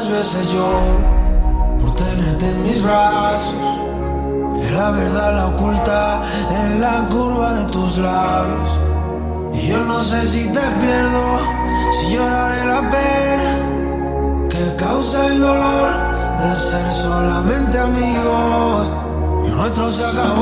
veces yo por tenerte en mis brazos. Que la verdad la oculta en la curva de tus labios. Y yo no sé si te pierdo, si lloraré la pena que causa el dolor de ser solamente amigos. Y nuestro se acabó,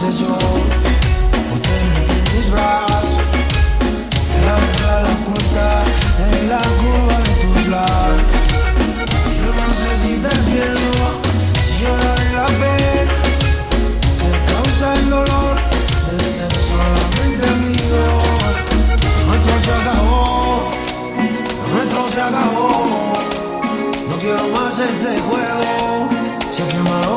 sé yo, o tenerte en mis brazos, la verdad la oculta en la curva de tus labios. Yo no sé si te miedo, si lloraré la pena, que causa el dolor de ser solamente amigo. Nuestro se acabó, nuestro se acabó, no quiero más este juego, sé si que malo